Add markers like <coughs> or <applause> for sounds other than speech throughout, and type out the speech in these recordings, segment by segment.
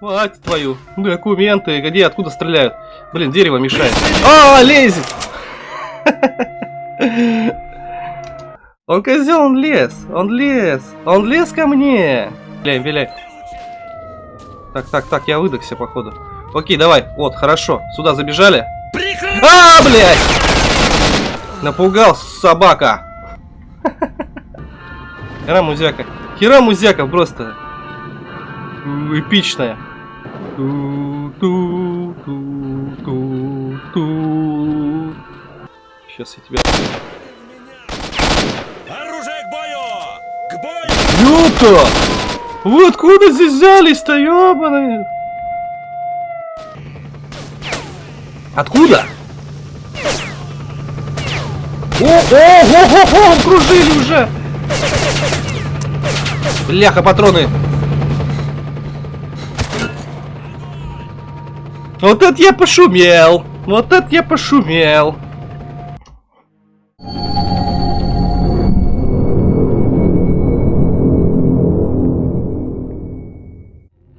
Мать твою. Документы. Где, откуда стреляют? Блин, дерево мешает. <laughs> А, лезет! <laughs> Он козел, он лез. Он лез. Он лез ко мне. Виляй, виляй. Так, так, так, я выдохся, походу. Окей, давай. Вот, хорошо. Сюда забежали. А, блядь! Напугал собака. <laughs> Хера музяка. Хера музяка просто. Эпичная. Ту-ту-ту-ту-ту. Сейчас я тебя... Оружие к бою! К бою! Ёпта! Вы откуда здесь взялись-то, ёбаные? Откуда? О, о, о, о, о, кружили уже! Бляха, патроны! Вот это я пошумел! Вот это я пошумел!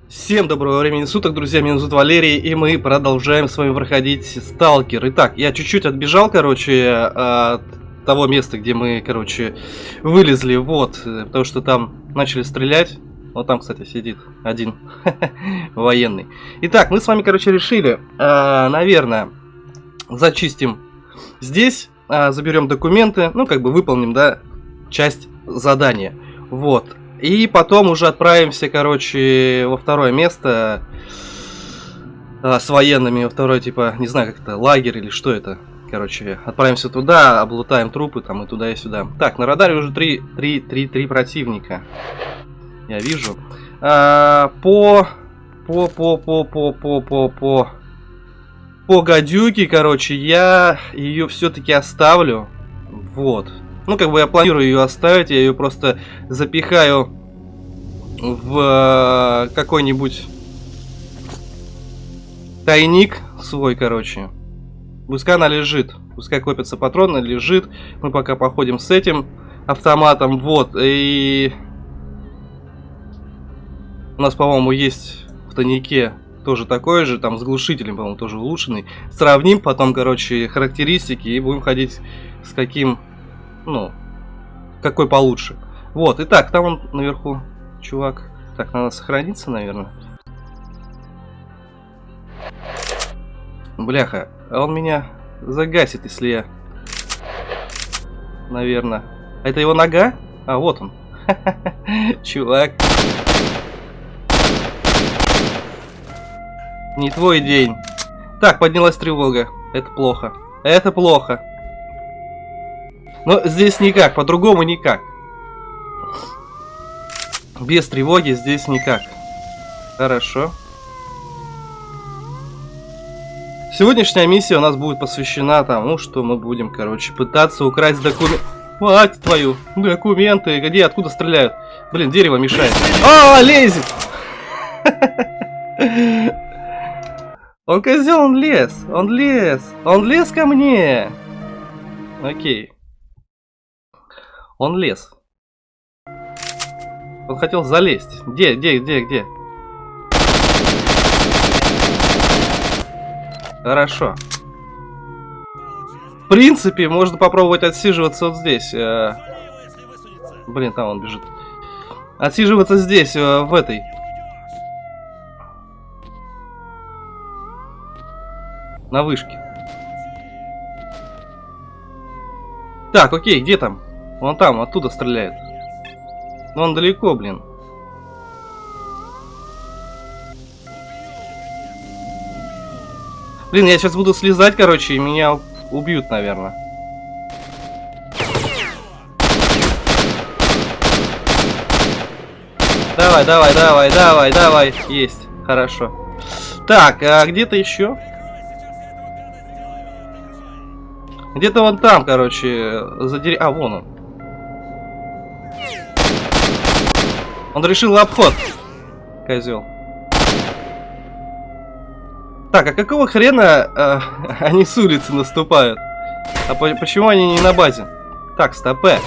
Всем доброго времени суток, друзья, меня зовут Валерий, и мы продолжаем с вами проходить Сталкер. Итак, я чуть-чуть отбежал, короче, от того места, где мы, короче, вылезли, вот, потому что там начали стрелять. Вот там, кстати, сидит один <laughs> военный. Итак, мы с вами, короче, решили, э, наверное, зачистим здесь, э, заберем документы, ну, как бы выполним, да, часть задания. Вот. И потом уже отправимся, короче, во второе место э, с военными, во второй, типа, не знаю, как это, лагерь или что это. Короче, отправимся туда, облутаем трупы там и туда и сюда. Так, на радаре уже 3, 3, 3, 3 противника я вижу. А, по... По, по, по, по, по, по, по... По гадюке, короче, я ее все-таки оставлю. Вот. Ну, как бы я планирую ее оставить, я ее просто запихаю в э, какой-нибудь тайник свой, короче. Пускай она лежит. Пускай копятся патроны, лежит. Мы пока походим с этим автоматом. Вот. И у нас, по-моему, есть в тайнике тоже такой же, там с глушителем, по-моему, тоже улучшенный. Сравним потом, короче, характеристики и будем ходить с каким, ну, какой получше. Вот, итак, там он наверху, чувак. Так, надо сохраниться, наверное. Бляха, а он меня загасит, если я... Наверное. Это его нога? А, вот он. <laughs> Чувак. Не твой день. Так, поднялась тревога. Это плохо. Это плохо. Но здесь никак, по-другому никак. Без тревоги здесь никак. Хорошо. Сегодняшняя миссия у нас будет посвящена тому, что мы будем, короче, пытаться украсть документы. Мать твою, документы, где, откуда стреляют? Блин, дерево мешает. А, лезет! <laughs> Он козел, он лез, он лез, он лез ко мне. Окей. Он лез. Он хотел залезть. Где, где, где, где? Хорошо. В принципе, можно попробовать отсиживаться вот здесь. Э, блин, там он бежит. Отсиживаться здесь, э, в этой. На вышке. Так, окей, где там? Вон там, оттуда стреляет. Но он далеко, блин. Блин, я сейчас буду слезать, короче, и меня убьют, наверное. Давай, давай, давай, давай, давай. Есть, хорошо. Так, а где-то еще? Где-то вон там, короче, за дерев... А, вон он. Он решил обход. Козел. Так, а какого хрена э, <laughs> они с улицы наступают? А по почему они не на базе? Так, стопе.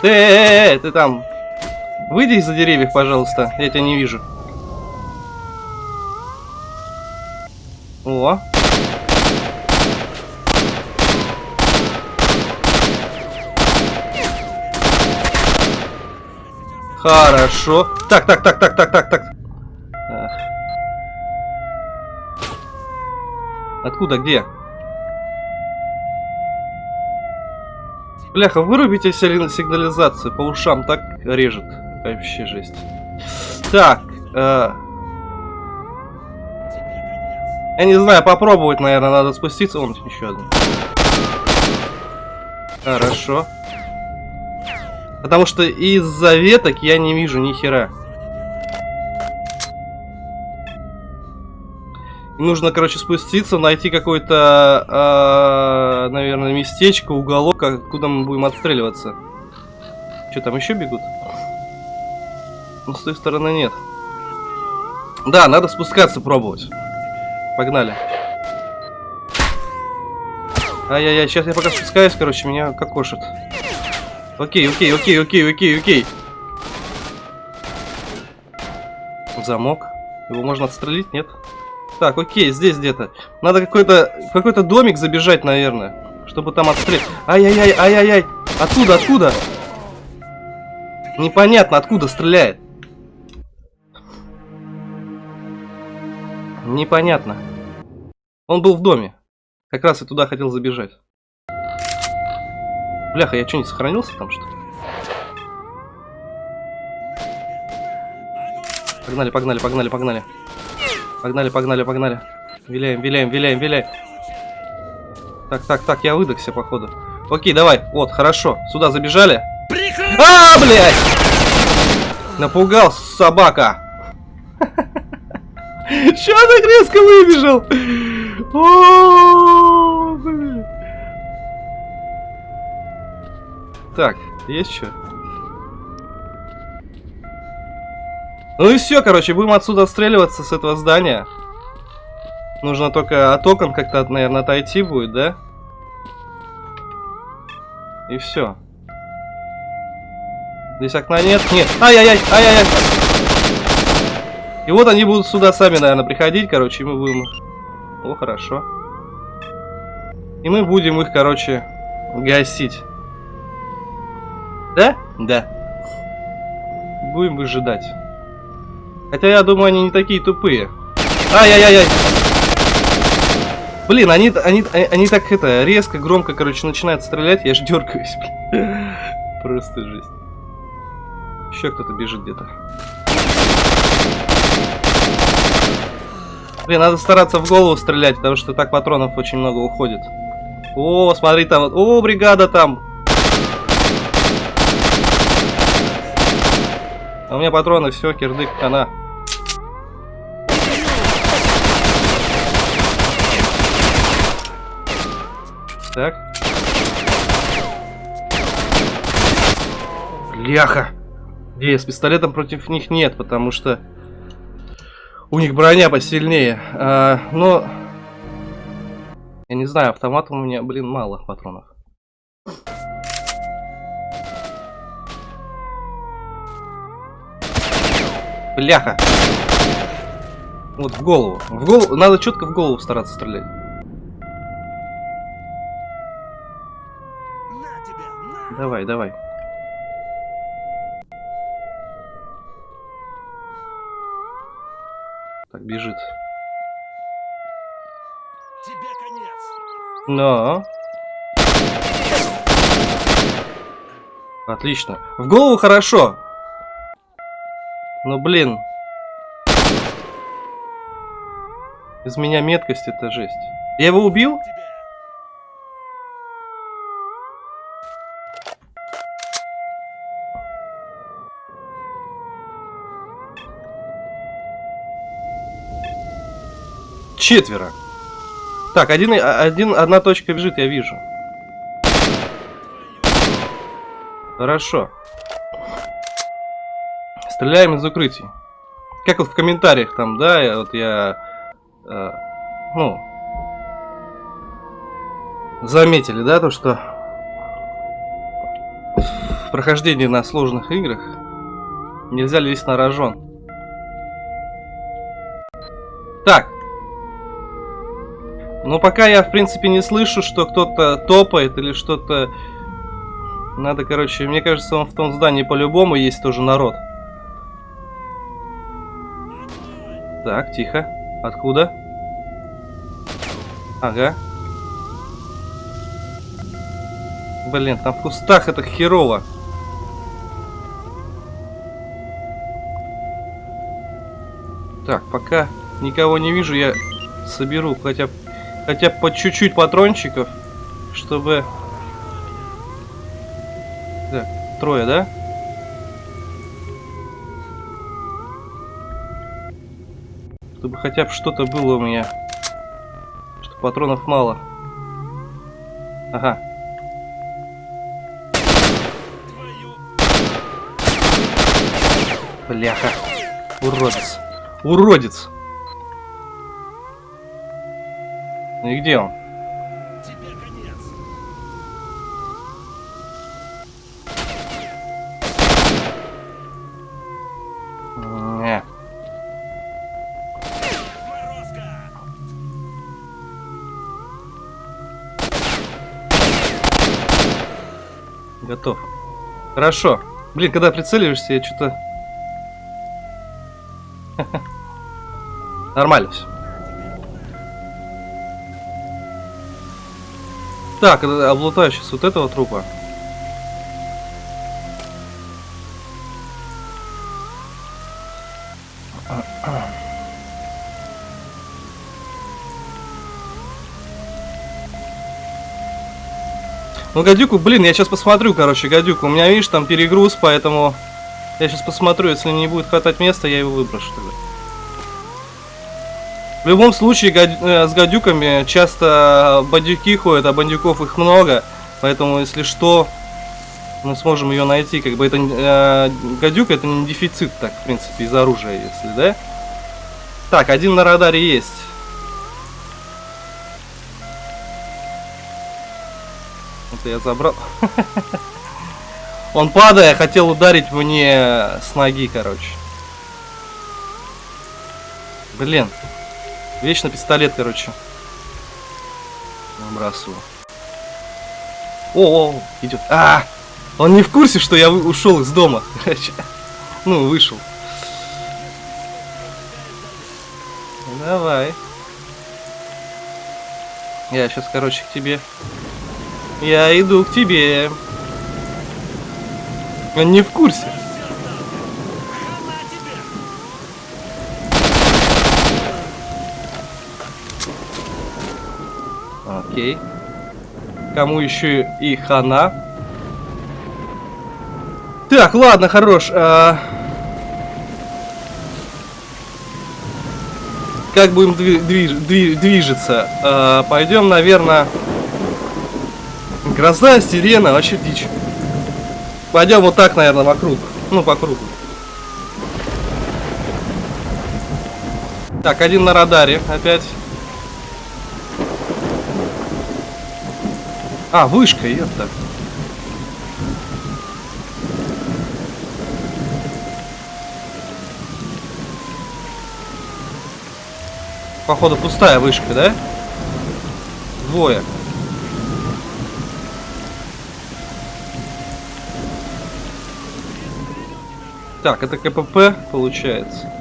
Ты, э, э, э, ты там. Выйди из-за деревьев, пожалуйста. Я тебя не вижу. О. Хорошо. Так, так, так, так, так, так, так. Откуда, где? Бляха, вырубите сигнали- сигнализацию, по ушам так режет. Вообще жесть. Так, э, я не знаю, попробовать, наверное, надо спуститься. Вон еще один. Хорошо. Потому что из-за веток я не вижу ни хера. Нужно, короче, спуститься, найти какое-то, а, наверное, местечко, уголок, откуда мы будем отстреливаться. Что, там еще бегут? Ну, с той стороны нет. Да, надо спускаться пробовать. Погнали. Ай-яй-яй, сейчас я пока спускаюсь, короче, меня кокошит. Окей, окей, окей, окей, окей, окей. Замок. Его можно отстрелить, нет? Так, окей, здесь где-то. Надо какой-то какой-то домик забежать, наверное. Чтобы там отстрелить. Ай-яй-яй, ай-яй-яй. Откуда, откуда? Непонятно, откуда стреляет. Непонятно. Он был в доме. Как раз и туда хотел забежать. Бляха, я что, не сохранился там, что ли? Погнали, погнали, погнали, погнали. Погнали, погнали, погнали. Виляем, виляем, виляем, виляем. Так, так, так, я выдохся, походу. Окей, давай. Вот, хорошо. Сюда забежали. А, блядь! Напугал, собака. Че так резко выбежал? О, блин. Так, есть что? Ну и все, короче, будем отсюда отстреливаться с этого здания. Нужно только от окон как-то, наверное, отойти будет, да? И все. Здесь окна нет? Нет. Ай-яй-яй, ай-яй-яй. И вот они будут сюда сами, наверное, приходить, короче, и мы будем... О, хорошо. И мы будем их, короче, гасить. Да? Да. Будем выжидать. Хотя я думаю, они не такие тупые. Ай-яй-яй-яй. Блин, они, они, они так это, резко, громко, короче, начинают стрелять, я ж дергаюсь, блин. <laughs> Просто жесть. Еще кто-то бежит где-то. Блин, надо стараться в голову стрелять, потому что так патронов очень много уходит. О, смотри там, о, бригада там. А у меня патроны, все, кирдык, она. Так. Бляха. Где с пистолетом против них нет, потому что у них броня посильнее. А, но... Я не знаю, автомат у меня, блин, мало патронов. Бляха. Вот в голову. В голову. Надо четко в голову стараться стрелять. Давай, давай. Так, бежит. Тебе конец! Но. Отлично. В голову хорошо. Но, блин. Из меня меткость это жесть. Я его убил? Четверо. Так, один, один, одна точка бежит, я вижу. Хорошо. Стреляем из укрытий. Как вот в комментариях там, да, вот я, э, ну, заметили, да, то, что в прохождении на сложных играх нельзя лезть на рожон. Так, Но пока я, в принципе, не слышу, что кто-то топает или что-то... Надо, короче, мне кажется, он в том здании по-любому есть тоже народ. Так, тихо. Откуда? Ага. Блин, там в кустах это херово. Так, пока никого не вижу, я соберу хотя, хотя по чуть-чуть патрончиков, чтобы... Так, трое, да? Чтобы хотя бы что-то было у меня. Что патронов мало. Ага. Бляха. Уродец. Уродец. Ну и где он? Тебе конец. Не. Морозко! Готов. Хорошо. Блин, когда прицеливаешься, я что-то... Нормально все. Так, э, облутаю сейчас вот этого трупа. Ну, гадюку, блин, я сейчас посмотрю, короче, гадюку. У меня, видишь, там перегруз, поэтому я сейчас посмотрю, если не будет хватать места, я его выброшу тогда. В любом случае, гадю- э, с гадюками часто бандюки ходят, а бандюков их много. Поэтому, если что, мы сможем ее найти. Как бы это э, гадюка это не дефицит, так, в принципе, из оружия, если, да? Так, один на радаре есть. Это я забрал. Он падая, хотел ударить мне с ноги, короче. Блин. Вечно пистолет, короче. Выбрасываю. О, о, идет. А! Он не в курсе, что я ушел из дома. <laughs> Ну, вышел. Давай. Я сейчас, короче, к тебе. Я иду к тебе. Он не в курсе. Окей. Кому еще и хана? Так, ладно, хорош. а, Как будем дви- движ- дви- движется? А, Пойдем, наверное... Гроза, сирена, вообще дичь. Пойдем вот так, наверное, вокруг. Ну, по кругу. Так, один на радаре опять. А, вышка, это. Походу пустая вышка, да? Двое. Так, это КПП получается.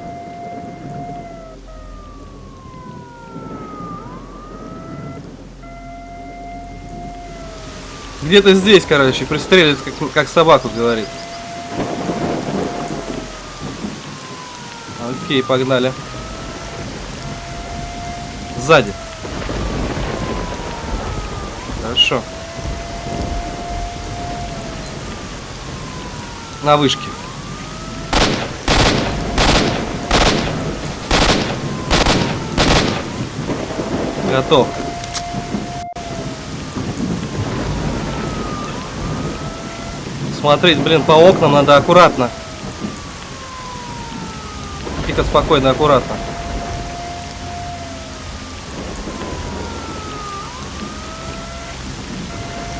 Где-то здесь, короче, пристрелит, как, как собаку говорит. Окей, погнали. Сзади. Хорошо. На вышке. Готов. Смотреть, блин, по окнам надо аккуратно. Тихо, спокойно, аккуратно.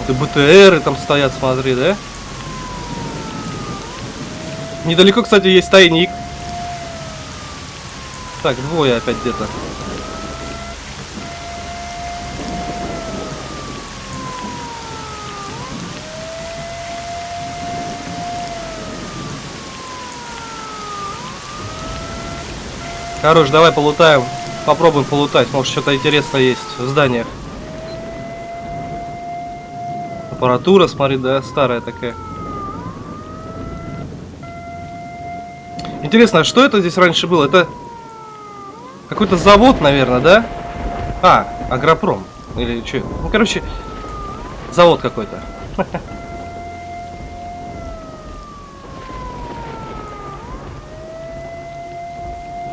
И БТРы там стоят, смотри, да? Недалеко, кстати, есть тайник. Так, двое опять где-то. Хорош, давай полутаем. Попробуем полутать. Может, что-то интересное есть в зданиях. Аппаратура, смотри, да, старая такая. Интересно, а что это здесь раньше было? Это какой-то завод, наверное, да? А, Агропром. Или что? Ну, короче, завод какой-то. <laughs>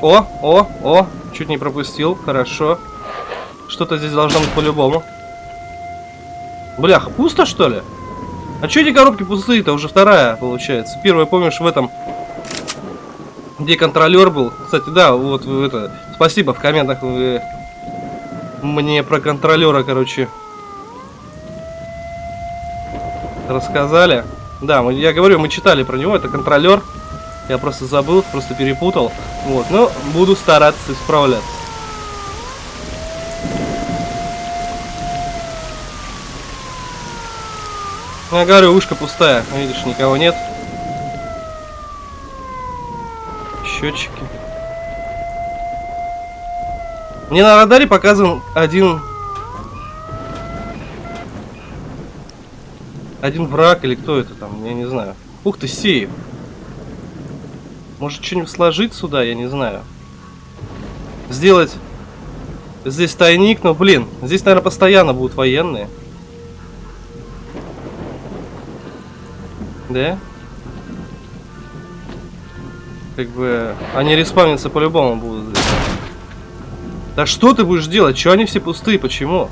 О, о, о, чуть не пропустил, хорошо. Что-то здесь должно быть по-любому. Блях, пусто что ли? А что эти коробки пустые-то? Уже вторая, получается. Первая, помнишь, в этом... Где контролер был. Кстати, да, вот это... Спасибо, в комментах вы мне про контролера, короче, рассказали. Да, мы, я говорю, мы читали про него, это контролер. Я просто забыл, просто перепутал. Вот, но буду стараться исправляться. Я говорю, ушка пустая. Видишь, никого нет. Счетчики. Мне на радаре показан один... Один враг или кто это там, я не знаю. Ух ты, сейф. Может что-нибудь сложить сюда, я не знаю. Сделать здесь тайник, но, блин, здесь, наверное, постоянно будут военные. Да? Как бы, они респавниться по-любому будут здесь. Да что ты будешь делать? Чего они все пустые? Почему?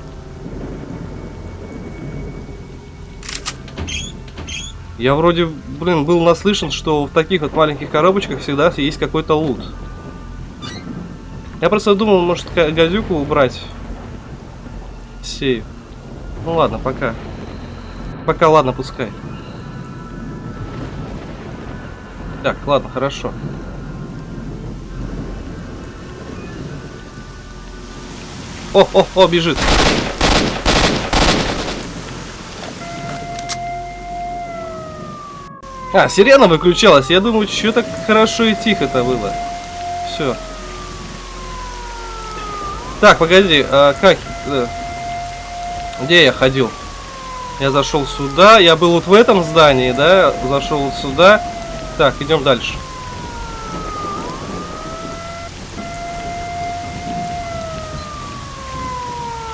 Я вроде, блин, был наслышан, что в таких вот маленьких коробочках всегда есть какой-то лут. Я просто думал, может, газюку убрать. Сейв. Ну ладно, пока. Пока, ладно, пускай. Так, ладно, хорошо. О, о, о, бежит. А, сирена выключалась. Я думаю, что так хорошо и тихо-то было. Все. Так, погоди, а как... Э, где я ходил? Я зашел сюда. Я был вот в этом здании, да? Зашел вот сюда. Так, идем дальше.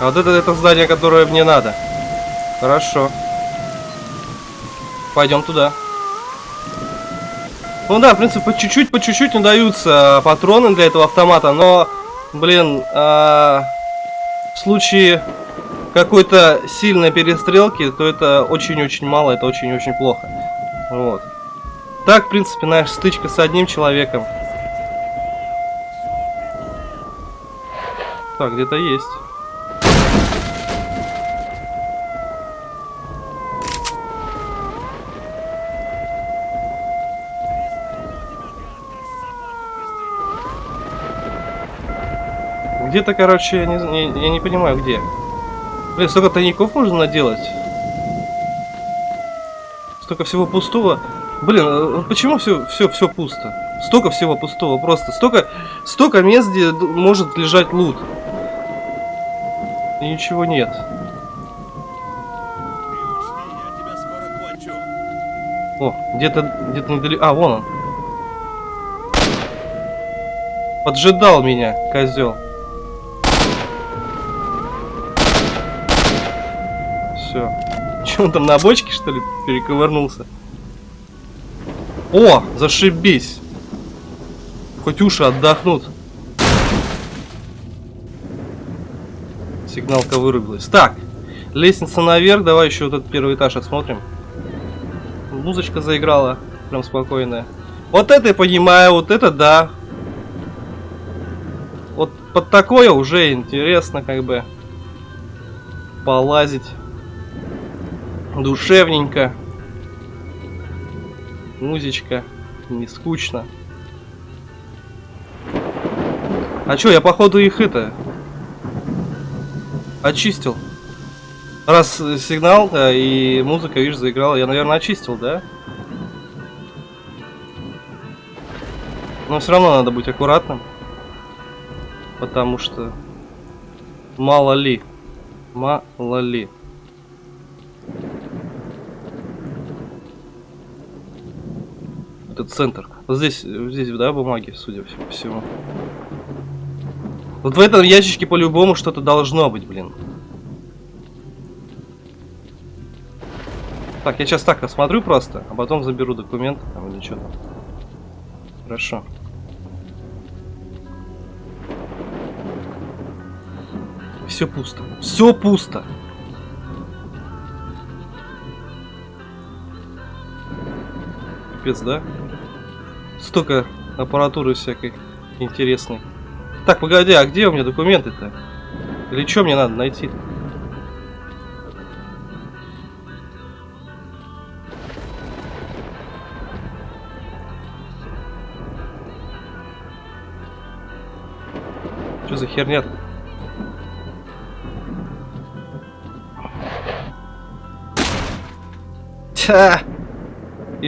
А вот это, это здание, которое мне надо. Хорошо. Пойдем туда. Ну да, в принципе, по чуть-чуть, по чуть-чуть даются патроны для этого автомата, но, блин, а, в случае какой-то сильной перестрелки, то это очень-очень мало, это очень-очень плохо. Вот. Так, в принципе, наша стычка с одним человеком. Так, где-то есть. Где-то, короче, я не, я, я не понимаю, где. Блин, столько тайников можно наделать. Столько всего пустого. Блин, а почему все, все, все пусто? Столько всего пустого, просто. Столько, столько мест, где может лежать лут. И ничего нет. О, где-то где-то недалеко. А, вон он. Поджидал меня, козел. Все. Че <laughs> он там на бочке, что ли, перековырнулся? О, зашибись. Хоть уши отдохнут. Сигналка вырубилась. Так, лестница наверх. Давай еще вот этот первый этаж осмотрим. Музычка заиграла. Прям спокойная. Вот это я понимаю, вот это да. Вот под такое уже интересно как бы полазить. Душевненько. Музычка. Не скучно. А чё, я походу их это... Очистил. Раз сигнал да, и музыка, видишь, заиграла, я, наверное, очистил, да? Но все равно надо быть аккуратным. Потому что... Мало ли. Мало ли. Это центр. Вот здесь, здесь, да, бумаги, судя по всему. Вот в этом ящичке по-любому что-то должно быть, блин. Так, я сейчас так осмотрю просто, а потом заберу документы там или что там. Хорошо. Все пусто. Все пусто. Капец, да? Столько аппаратуры всякой интересной. Так, погоди, а где у меня документы-то? Или что мне надо найти-то? Что за херня -то? Тя!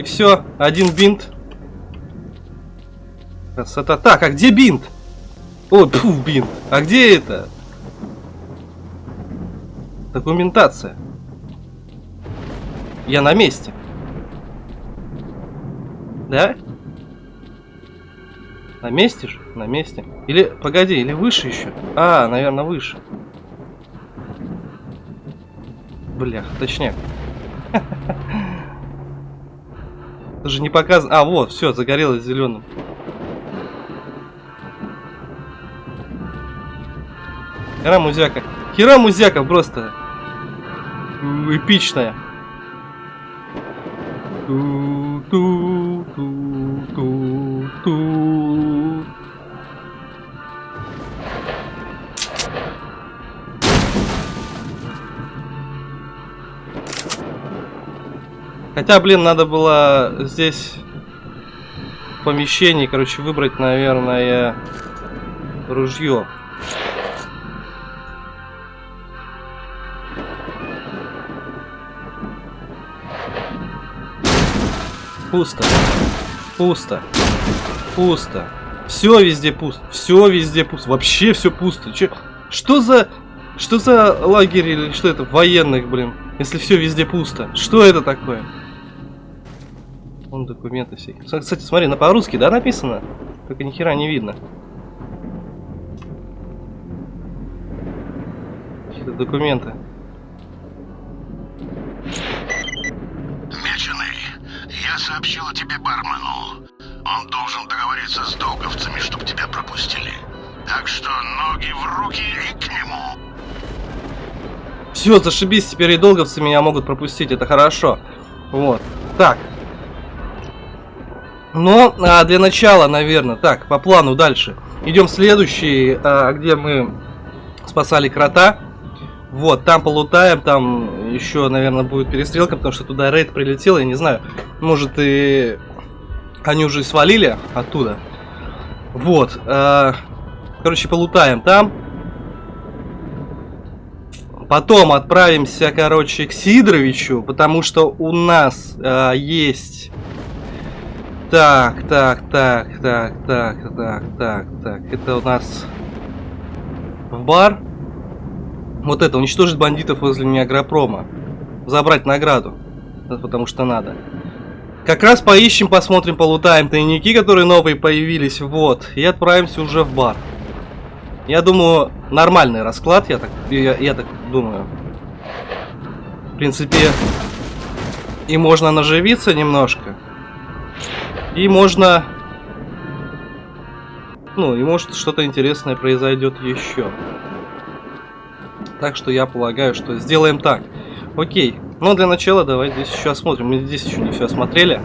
И все, один бинт. Красота. Так, а где бинт? Ой, пфу, бинт. А где это? Документация. Я на месте. Да? На месте же? На месте. Или, погоди, или выше еще? А, наверное, выше. Блях, точняк. Даже не показано. А, вот, все, загорелось зеленым. Хера музяка. Хера музяка просто. Эпичная. Ту-ту-ту-ту-ту. Хотя, блин, надо было здесь в короче, выбрать, наверное, ружье. Пусто. Пусто. Пусто. Все везде пусто. Все везде пусто. Вообще все пусто. Че? Что за... Что за лагерь или что это? Военных, блин. Если все везде пусто. Что это такое? Вон документы все. Кстати, смотри, на по-русски, да, написано? Только ни хера не видно. Какие-то документы. Я сообщила тебе бармену. Он должен договориться с долговцами, чтобы тебя пропустили. Так что ноги в руки и к нему. Все, зашибись, теперь и долговцы меня могут пропустить, это хорошо. Вот. Так. Но а, для начала, наверное, так, по плану дальше. Идем следующий, а, где мы спасали крота. Вот, там полутаем, там еще, наверное, будет перестрелка, потому что туда рейд прилетел, я не знаю. Может и они уже свалили оттуда. Вот. Э, короче, полутаем там. Потом отправимся, короче, к Сидоровичу, потому что у нас э, есть... Так, так, так, так, так, так, так, так. Это у нас в бар. Вот это, уничтожить бандитов возле Неагропрома. Забрать награду. Потому что надо. Как раз поищем, посмотрим, полутаем тайники, которые новые появились. Вот. И отправимся уже в бар. Я думаю, нормальный расклад, я так, я, я так думаю. В принципе, и можно наживиться немножко. И можно... Ну, и может что-то интересное произойдет еще. Так что я полагаю, что сделаем так. Окей. Но для начала давай здесь еще осмотрим. Мы здесь еще не все осмотрели.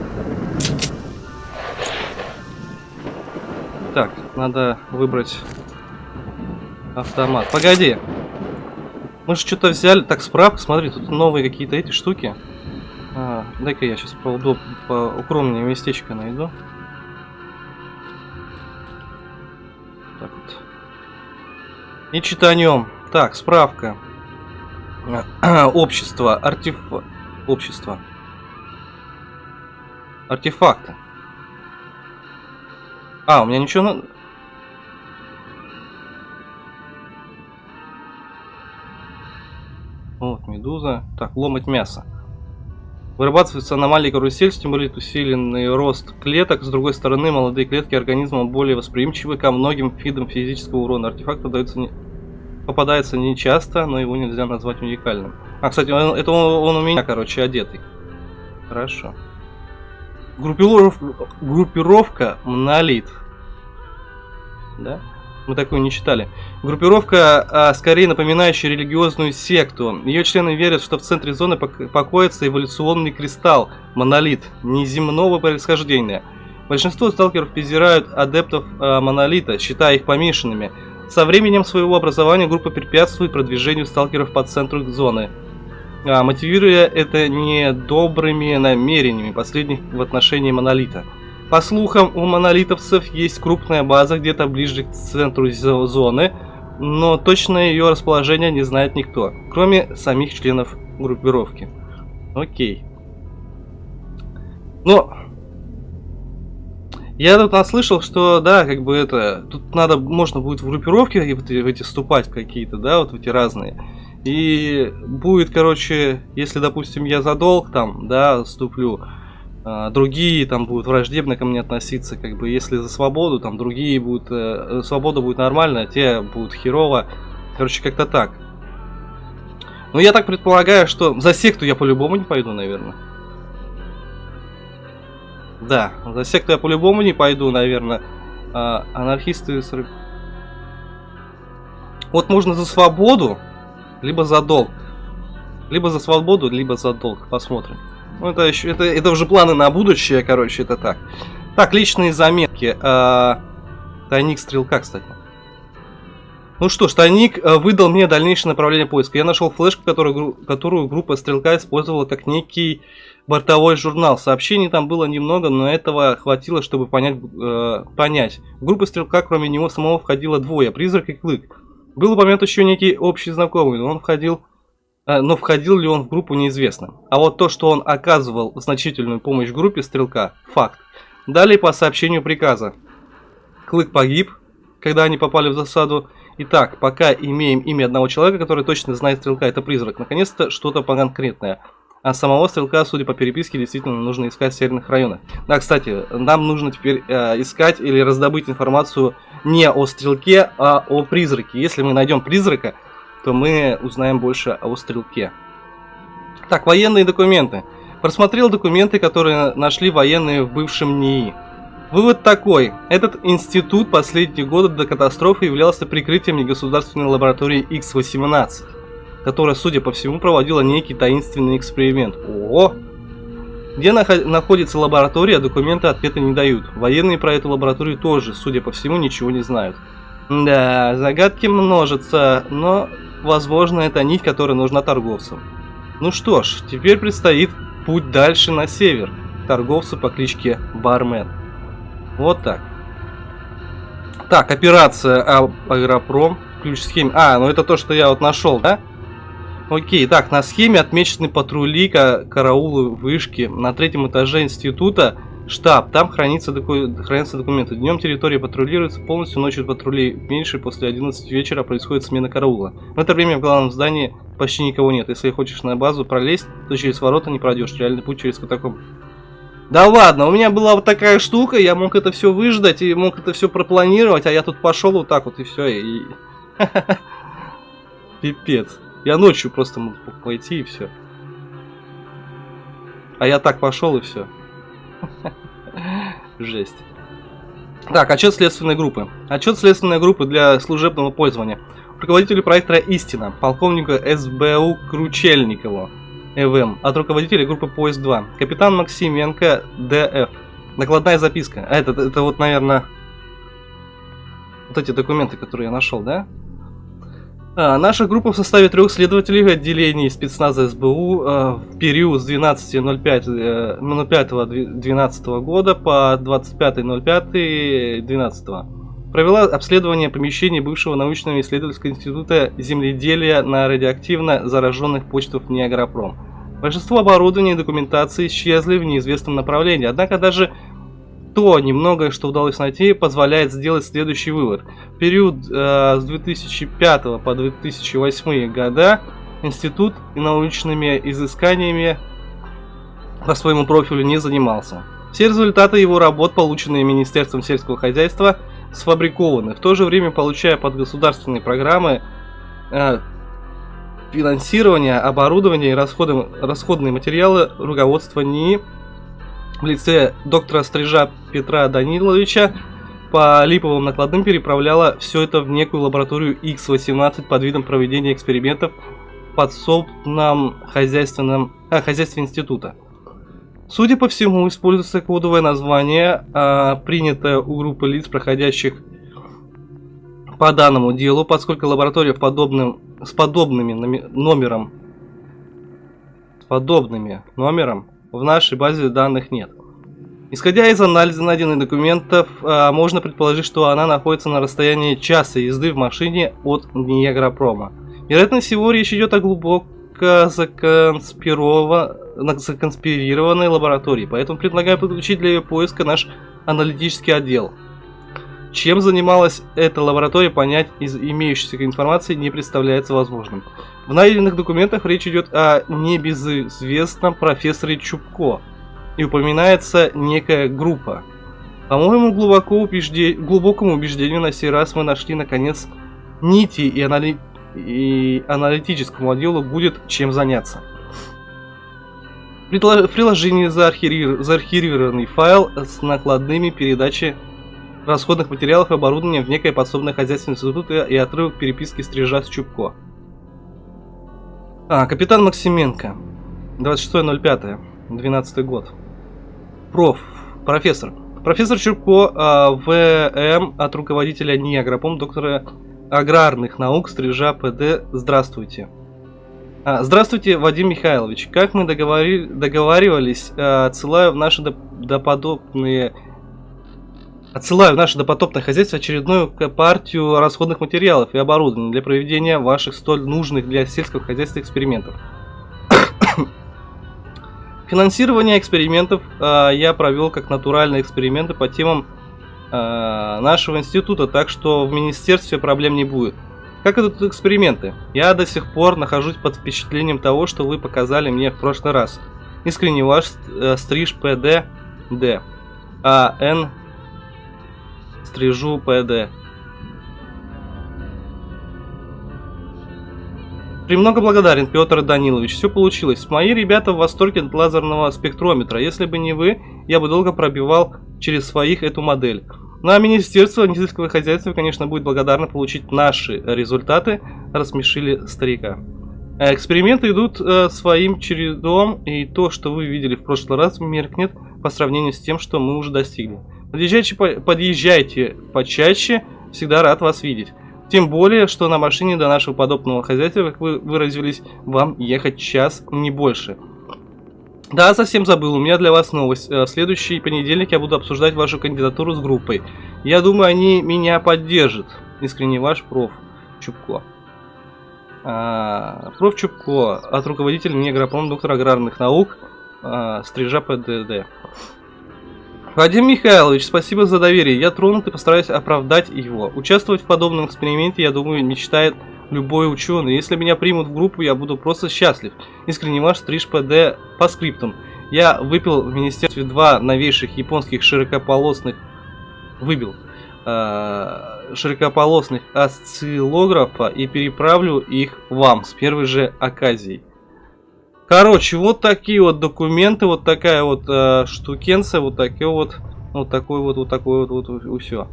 Так, надо выбрать автомат. Погоди. Мы же что-то взяли. Так, справка, смотри, тут новые какие-то эти штуки. А, Дай-ка я сейчас по укромнее местечко найду. Так вот. И читай о нем. Так, справка. <clears throat> Общество. Артеф... Общество. Артефакты. А, у меня ничего... На... Вот, медуза. Так, ломать мясо. Вырабатывается аномалия карусель, стимулирует усиленный рост клеток. С другой стороны, молодые клетки организма более восприимчивы ко многим видам физического урона. Артефакт подается не... попадается нечасто, но его нельзя назвать уникальным. А, кстати, он, это он, он у меня, короче, одетый. Хорошо. Группировка, группировка Монолит. Да? Мы такую не читали. Группировка, а, скорее напоминающая религиозную секту. Ее члены верят, что в центре зоны пок- покоится эволюционный кристалл, монолит, неземного происхождения. Большинство сталкеров презирают адептов а, монолита, считая их помешанными. Со временем своего образования группа препятствует продвижению сталкеров по центру зоны, а, мотивируя это недобрыми намерениями последних в отношении монолита. По слухам, у монолитовцев есть крупная база где-то ближе к центру зо- зоны, но точное ее расположение не знает никто, кроме самих членов группировки. Окей. Но... Я тут наслышал, что, да, как бы это... Тут надо, можно будет в группировки в эти, вступать какие-то, да, вот в эти разные. И будет, короче, если, допустим, я за долг там, да, вступлю, другие там будут враждебно ко мне относиться, как бы, если за свободу, там, другие будут, э, свобода будет нормальная, те будут херово, короче, как-то так. Ну, я так предполагаю, что за секту я по-любому не пойду, наверное. Да, за секту я по-любому не пойду, наверное. А, анархисты... Вот можно за свободу, либо за долг. Либо за свободу, либо за долг. Посмотрим. Ну, это еще, это, это уже планы на будущее, короче, это так. Так, личные заметки. А, тайник стрелка, кстати. Ну что ж, тайник э, выдал мне дальнейшее направление поиска. Я нашел флешку, которую, которую группа стрелка использовала как некий бортовой журнал. Сообщений там было немного, но этого хватило, чтобы понять. э, понять. В группу стрелка, кроме него самого, входило двое, призрак и клык. Был упомянут еще некий общий знакомый, но он входил но входил ли он в группу неизвестно. А вот то, что он оказывал значительную помощь группе Стрелка, факт. Далее по сообщению приказа. Клык погиб, когда они попали в засаду. Итак, пока имеем имя одного человека, который точно знает Стрелка, это призрак. Наконец-то что-то конкретное. А самого Стрелка, судя по переписке, действительно нужно искать в северных районах. Да, кстати, нам нужно теперь э, искать или раздобыть информацию не о Стрелке, а о призраке. Если мы найдем призрака, то мы узнаем больше о стрелке. Так, военные документы. Просмотрел документы, которые нашли военные в бывшем НИИ. Вывод такой. Этот институт последние годы до катастрофы являлся прикрытием негосударственной лаборатории X-18, которая, судя по всему, проводила некий таинственный эксперимент. Ого! Где нахо- находится лаборатория, документы ответа не дают. Военные про эту лабораторию тоже, судя по всему, ничего не знают. Да, загадки множатся, но, возможно, это нить, которая нужна торговцам. Ну что ж, теперь предстоит путь дальше на север. Торговцу по кличке Бармен. Вот так. Так, операция Агропром. Ключ схеме. А, ну это то, что я вот нашел, да? Окей, так, на схеме отмечены патрули, ка- караулы, вышки. На третьем этаже института штаб. Там хранится доку- хранятся документы. Днем территория патрулируется полностью, ночью патрулей меньше. После 11 вечера происходит смена караула. В это время в главном здании почти никого нет. Если хочешь на базу пролезть, то через ворота не пройдешь. Реальный путь через катакомб. Да ладно, у меня была вот такая штука, я мог это все выждать и мог это все пропланировать, а я тут пошел вот так вот и все. И... <laughs> Пипец. Я ночью просто мог пойти и все. А я так пошел и все. <laughs> Жесть. Так, отчет следственной группы. Отчет следственной группы для служебного пользования. Руководителю проекта «Истина», полковнику СБУ Кручельникову, ЭВМ, от руководителя группы «Поезд 2», капитан Максименко, ДФ. Накладная записка. А, это, это вот, наверное, вот эти документы, которые я нашел, да? А, наша группа в составе трех следователей в отделении спецназа СБУ э, в период с 12.05 э, 05.12 года по 25.05.12 провела обследование помещений бывшего научного исследовательского института земледелия на радиоактивно зараженных почтах Неагропром. Большинство оборудования и документации исчезли в неизвестном направлении, однако даже то немногое, что удалось найти, позволяет сделать следующий вывод. В период э, с 2005 по 2008 года институт научными изысканиями по своему профилю не занимался. Все результаты его работ, полученные Министерством сельского хозяйства, сфабрикованы, в то же время получая под государственные программы э, финансирование, оборудование и расходы, расходные материалы руководства НИИ в лице доктора Стрижа Петра Даниловича по липовым накладным переправляла все это в некую лабораторию X18 под видом проведения экспериментов в подсобном хозяйственном, а, хозяйстве института. Судя по всему, используется кодовое название, а, принятое у группы лиц, проходящих по данному делу, поскольку лаборатория в подобным, с подобными номером с подобными номером в нашей базе данных нет. Исходя из анализа найденных документов, а, можно предположить, что она находится на расстоянии часа езды в машине от Ниагропрома. Вероятно всего речь идет о глубоко законспирированной лаборатории, поэтому предлагаю подключить для ее поиска наш аналитический отдел. Чем занималась эта лаборатория, понять из имеющейся информации не представляется возможным. В найденных документах речь идет о небезызвестном профессоре Чубко, и упоминается некая группа. По моему глубоко убежде... глубокому убеждению, на сей раз мы нашли наконец нити и, анали... и аналитическому отделу будет чем заняться. В приложении заархивированный файл с накладными передачи расходных материалов и оборудования в некое подсобное хозяйство института и отрывок переписки Стрижа с Чубко. А, капитан Максименко. 26.05. 12 год. Проф. Профессор. Профессор Чубко а, ВМ от руководителя НИИ Агропом, доктора аграрных наук Стрижа ПД. Здравствуйте. А, здравствуйте, Вадим Михайлович. Как мы договори... договаривались, а, отсылаю в наши доподобные Отсылаю в наше допотопное хозяйство очередную партию расходных материалов и оборудования для проведения ваших столь нужных для сельского хозяйства экспериментов. <coughs> Финансирование экспериментов э, я провел как натуральные эксперименты по темам э, нашего института, так что в министерстве проблем не будет. Как идут эксперименты? Я до сих пор нахожусь под впечатлением того, что вы показали мне в прошлый раз. Искренне ваш э, стриж ПД Д. А стрижу ПД. Премного благодарен, Петр Данилович. Все получилось. Мои ребята в восторге от лазерного спектрометра. Если бы не вы, я бы долго пробивал через своих эту модель. Ну а Министерство сельского хозяйства, конечно, будет благодарно получить наши результаты. Рассмешили старика. Э, эксперименты идут э, своим чередом, и то, что вы видели в прошлый раз, меркнет по сравнению с тем, что мы уже достигли. Подъезжайте, подъезжайте почаще, всегда рад вас видеть. Тем более, что на машине до нашего подобного хозяйства, как вы выразились, вам ехать час, не больше. Да, совсем забыл, у меня для вас новость. Э, в следующий понедельник я буду обсуждать вашу кандидатуру с группой. Я думаю, они меня поддержат. Искренне ваш проф. Чубко. А, проф. Чубко, от руководителя Негропром, доктор аграрных наук, а, Стрижа ПДД. Вадим Михайлович, спасибо за доверие. Я тронут и постараюсь оправдать его. Участвовать в подобном эксперименте, я думаю, мечтает любой ученый. Если меня примут в группу, я буду просто счастлив. Искренне ваш Стриж ПД по скриптам. Я выпил в министерстве два новейших японских широкополосных... Выбил. Э, широкополосных осциллографа и переправлю их вам с первой же оказией. Короче, вот такие вот документы, вот такая вот э, штукенция, вот такой вот, вот такой вот, вот такой вот, вот все.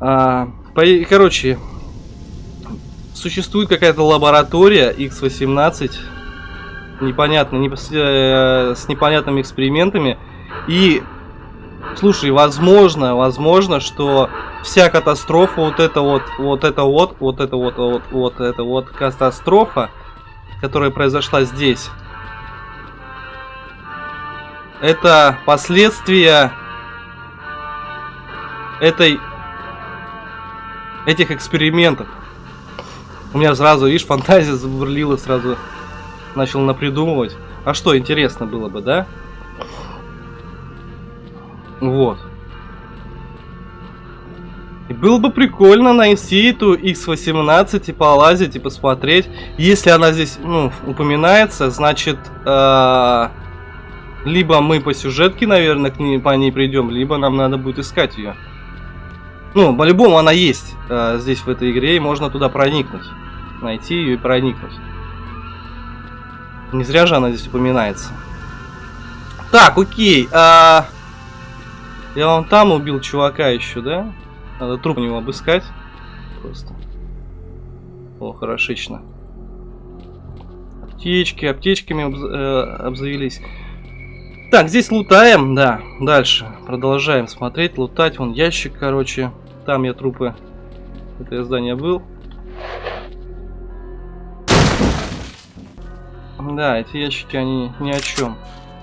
А, по, короче, существует какая-то лаборатория X18, непонятно, не, э, с непонятными экспериментами. И, слушай, возможно, возможно, что вся катастрофа, вот это вот, вот это вот, вот это вот, вот, вот это вот катастрофа, которая произошла здесь, это последствия этой этих экспериментов. У меня сразу, видишь, фантазия забурлила, сразу начал напридумывать. А что, интересно было бы, да? Вот. И было бы прикольно найти эту X18 и полазить и посмотреть. Если она здесь, ну, упоминается, значит, э, либо мы по сюжетке, наверное, к ней, по ней придем, либо нам надо будет искать ее. Ну, по-любому она есть э, здесь в этой игре, и можно туда проникнуть. Найти ее и проникнуть. Не зря же она здесь упоминается. Так, окей. А... Я вон там убил чувака еще, да? Надо труп у него обыскать. Просто. О, хорошечно. Аптечки, аптечками обз э, обзавелись. Так, здесь лутаем, да. Дальше продолжаем смотреть, лутать. Вон ящик, короче. Там я трупы. Это я здание был. Да, эти ящики, они ни о чем.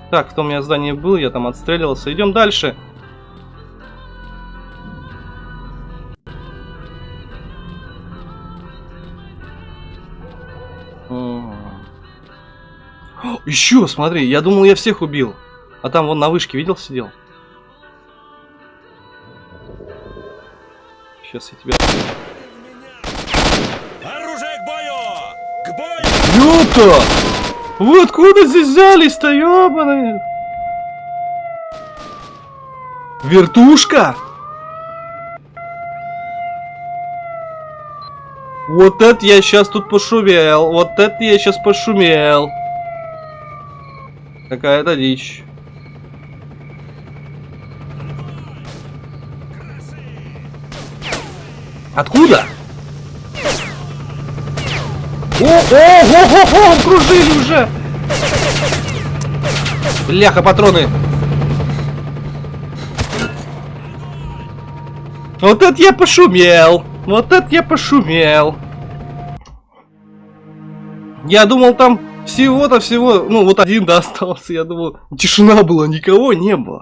Так, в том я здании был, я там отстреливался. Идем дальше. Еще, смотри, я думал, я всех убил. А там вон на вышке, видел, сидел? Сейчас я тебя... Оружие к бою! К бою! Ёпта! Вы откуда здесь взялись-то, ёбаные? Вертушка? Вот это я сейчас тут пошумел. Вот это я сейчас пошумел. Какая-то дичь. Откуда? О, о, о, о, о, окружили уже! Бляха, патроны! Вот это я пошумел! Вот это я пошумел! Я думал там всего-то всего, ну вот один да <laughs> остался, я думал, тишина была, никого не было.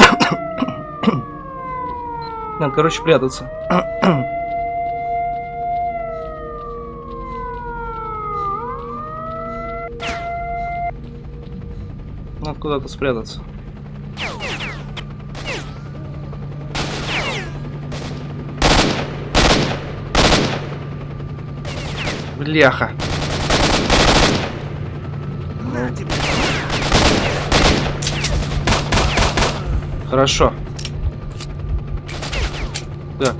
<coughs> Надо, короче, прятаться. <coughs> Надо куда-то спрятаться. Бляха. Хорошо. Так.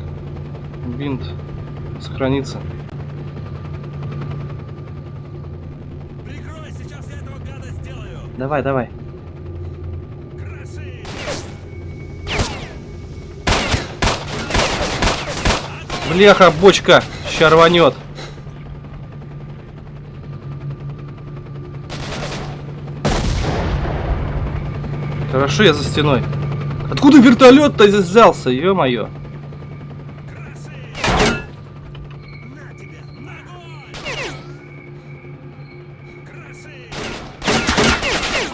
Бинт. Сохранится. Прикрой, сейчас я этого гада сделаю! Давай, давай. Кроши! Бляха, бочка. Ща рванет. Хорошо, я за стеной. Откуда вертолет-то здесь взялся, ё-моё?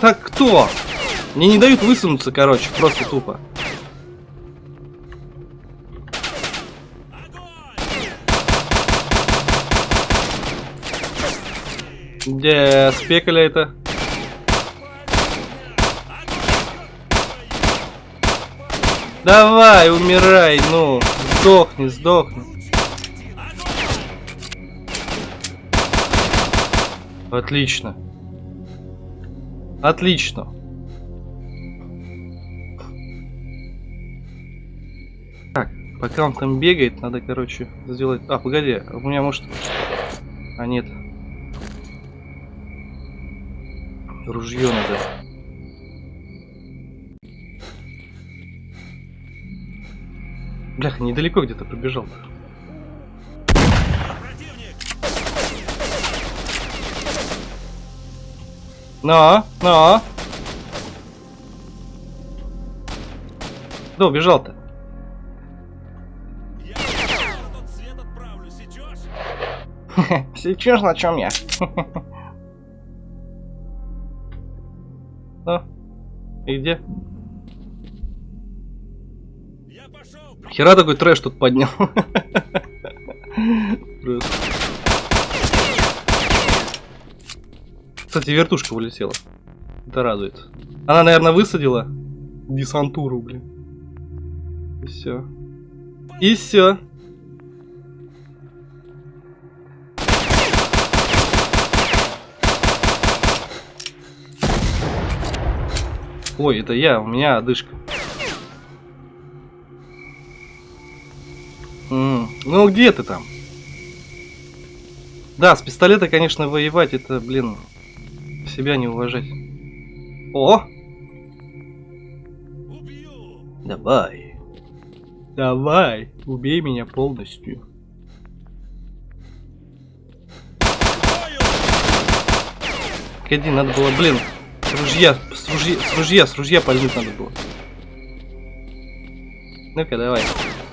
Так кто? Мне не дают высунуться, короче, просто тупо. Где спекали это? Давай, умирай, ну. Сдохни, сдохни. Отлично. Отлично. Так, пока он там бегает, надо, короче, сделать... А, погоди, у меня может... А, нет. Ружье надо. Бляха, недалеко где-то пробежал. Но, но. Да, убежал-то. На? <laughs> Сейчас на чем я? <laughs> Ну, и где? Хера такой трэш тут поднял. Кстати, вертушка улетела. Это радует. Она, наверное, высадила десантуру, блин. И все. И все. Ой, это я, у меня одышка. Ну где ты там? Да, с пистолета, конечно, воевать, это, блин, себя не уважать. О, давай. Давай, убей меня полностью. Погоди, надо было, блин, с ружья, с ружья, с ружья, с ружья пальнуть надо было. Ну-ка, давай,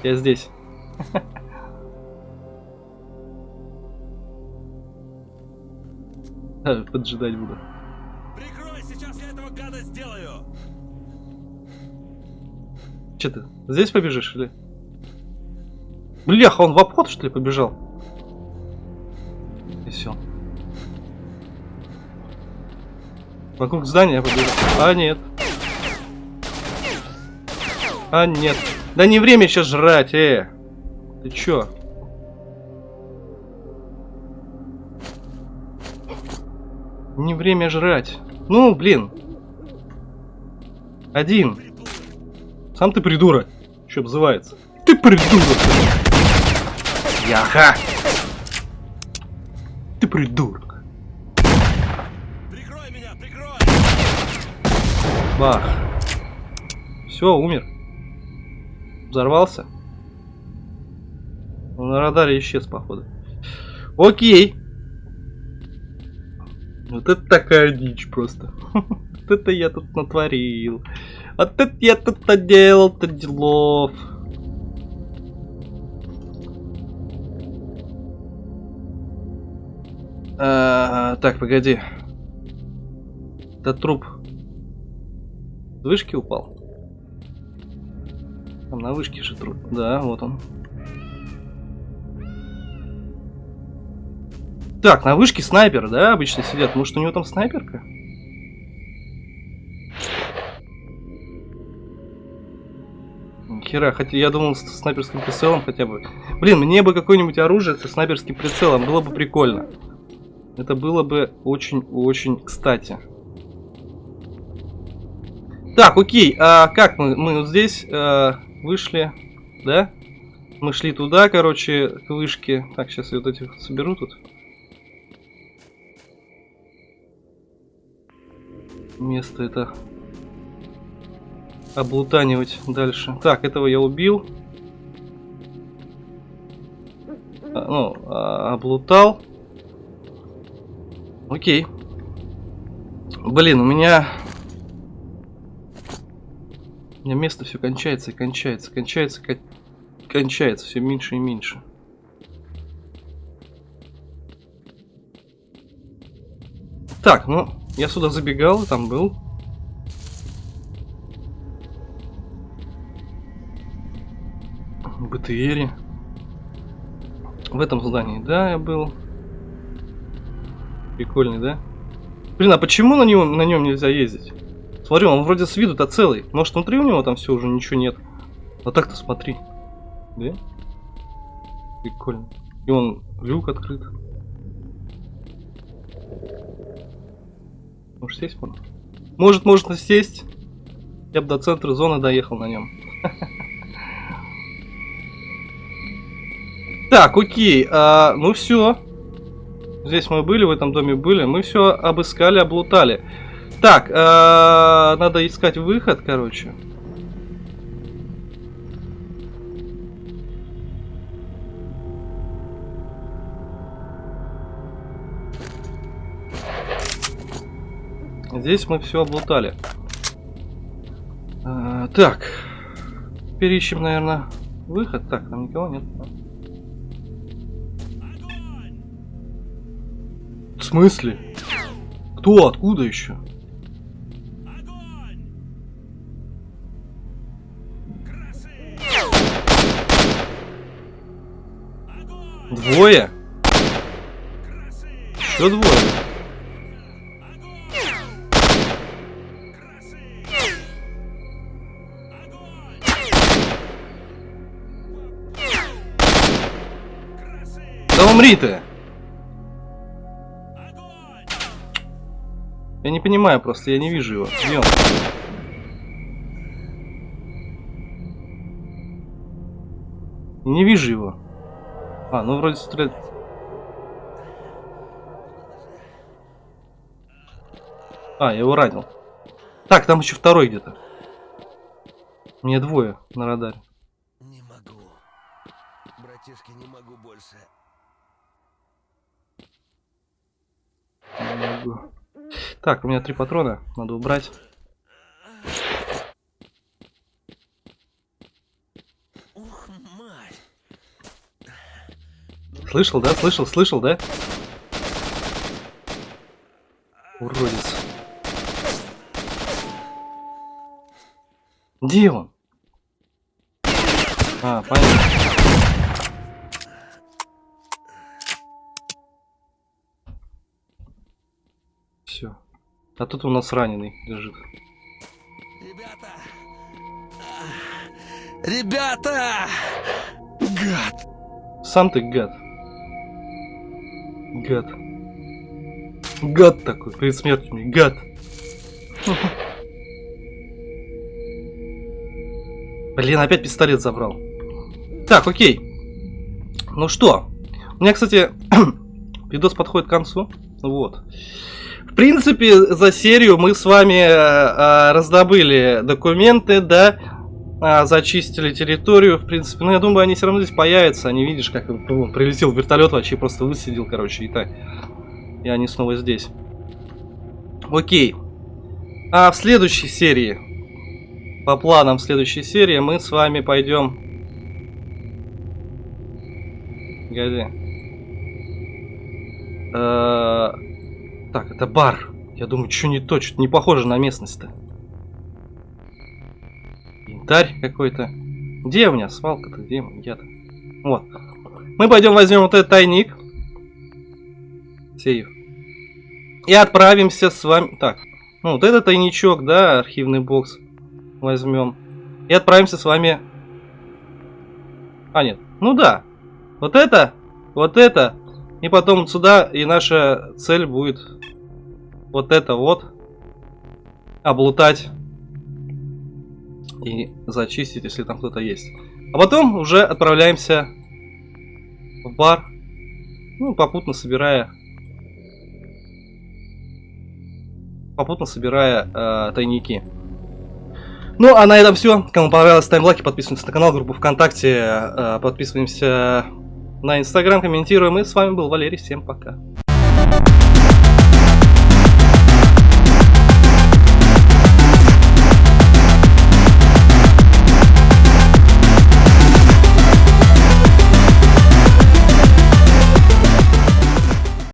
я здесь. <laughs> Поджидать буду. Прикрой, сейчас я этого гада сделаю! Че ты, здесь побежишь или? Бляха, он в обход что ли побежал? И все. Вокруг здания побежал. А нет. А нет. Да не время сейчас жрать, э. Ты чё? Не время жрать. Ну, блин. Один. Сам ты придурок. Что обзывается? Ты придурок. Яха. Ты придурок. Прикрой меня, прикрой! Бах. Все, умер. Взорвался. На радаре исчез, походу. Окей. Вот это такая дичь просто. <laughs> Вот это я тут натворил. Вот это я тут наделал-то делов. А, так, погоди. Это труп с вышки упал? Там на вышке же труп. Да, вот он. Так, на вышке снайпер, да, обычно сидят. Может, у него там снайперка? Хера, хотя я думал с снайперским прицелом хотя бы. Блин, мне бы какое-нибудь оружие со снайперским прицелом, было бы прикольно. Это было бы очень-очень кстати. Так, окей, а как мы, мы вот здесь э, вышли, да? Мы шли туда, короче, к вышке. Так, сейчас я вот этих соберу тут. Место это облутанивать дальше. Так, этого я убил. А, ну, а, облутал. Окей. Блин, у меня... У меня место все кончается и кончается, кончается, кон- кончается, все меньше и меньше. Так, ну, я сюда забегал, там был. БТРе. В этом здании, да, я был. Прикольный, да? Блин, а почему на нем, на нем нельзя ездить? Смотри, он вроде с виду-то целый. Может, внутри у него там все уже ничего нет. А так-то смотри. Да? Прикольно. И он люк открыт. Может сесть можно? Может, можно сесть. Я бы до центра зоны доехал на нем. <laughs> Так, окей. а, ну все. Здесь мы были, в этом доме были. Мы все обыскали, облутали. Так, а, надо искать выход, короче. Здесь мы все облутали. А, так. Переищем, наверное, выход. Так, там никого нет. В смысле? Кто? Откуда еще? Двое? Еще двое? Умри ты! Огонь! Я не понимаю просто, я не вижу его. Где он? Не вижу его. А, ну вроде стреляет. А, я его ранил. Так, там еще второй где-то. Мне двое на радаре. Не могу. Братишки, не могу больше. Могу. Так, у меня три патрона, надо убрать. Слышал, да? Слышал, слышал, да? Уродец. Где он? А, понятно. Все. А тут у нас раненый лежит. Ребята! Ребята! Гад! Сам ты гад. Гад. Гад такой, перед смертью мне, гад. <laughs> Блин, опять пистолет забрал. Так, окей. Ну что, у меня, кстати, <clears throat> видос подходит к концу. Вот. Принципе, за серию мы с вами э, э, раздобыли документы, да, а, зачистили территорию, в принципе. Ну, я думаю, они все равно здесь появятся. Они, видишь, как ну, прилетел вертолет, вообще просто высадил, короче, и так. И они снова здесь. Окей. А в следующей серии, по планам следующей серии, мы с вами пойдем... Погоди. Э, Так, это бар. Я думаю, что не то, что не похоже на местность-то. Янтарь какой-то. Где у меня свалка-то? Где я-то? Вот. Мы пойдем возьмем вот этот тайник. Сейф. И отправимся с вами... Так, ну вот этот тайничок, да, архивный бокс возьмем. И отправимся с вами... А, нет. Ну да. Вот это, вот это. И потом сюда, и наша цель будет вот это вот. Облутать. И зачистить, если там кто-то есть. А потом уже отправляемся в бар. Ну, попутно собирая попутно собирая э, тайники. Ну, а на этом все. Кому понравилось, ставим лайки, подписываемся на канал, группу ВКонтакте, э, подписываемся на Инстаграм, комментируем. И с вами был Валерий. Всем пока.